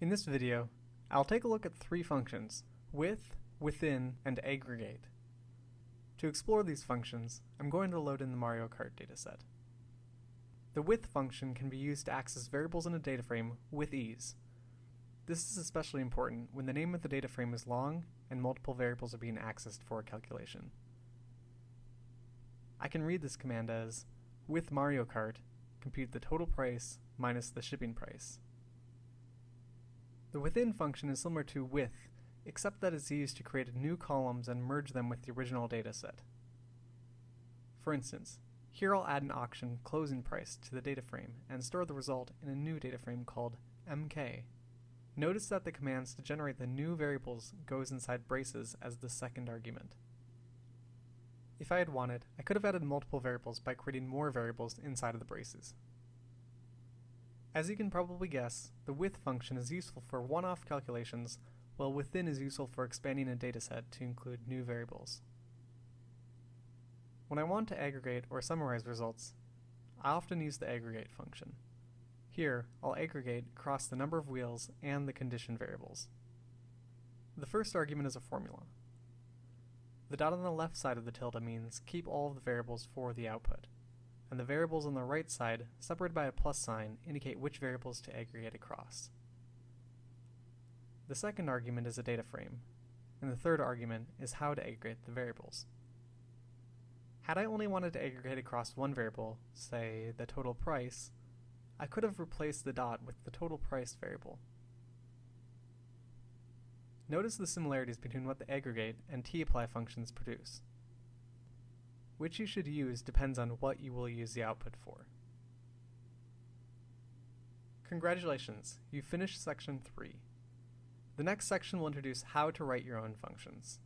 In this video, I'll take a look at three functions, with, within, and aggregate. To explore these functions, I'm going to load in the Mario Kart dataset. The with function can be used to access variables in a data frame with ease. This is especially important when the name of the data frame is long and multiple variables are being accessed for a calculation. I can read this command as with Mario Kart, compute the total price minus the shipping price. The within function is similar to with, except that it's used to create new columns and merge them with the original dataset. For instance, here I'll add an auction closing price to the data frame and store the result in a new data frame called mk. Notice that the commands to generate the new variables goes inside braces as the second argument. If I had wanted, I could have added multiple variables by creating more variables inside of the braces. As you can probably guess, the with function is useful for one-off calculations, while within is useful for expanding a dataset to include new variables. When I want to aggregate or summarize results, I often use the aggregate function. Here, I'll aggregate across the number of wheels and the condition variables. The first argument is a formula. The dot on the left side of the tilde means keep all of the variables for the output, and the variables on the right side, separated by a plus sign, indicate which variables to aggregate across. The second argument is a data frame, and the third argument is how to aggregate the variables. Had I only wanted to aggregate across one variable, say the total price, I could have replaced the dot with the total price variable. Notice the similarities between what the aggregate and tapply functions produce. Which you should use depends on what you will use the output for. Congratulations, you've finished section 3. The next section will introduce how to write your own functions.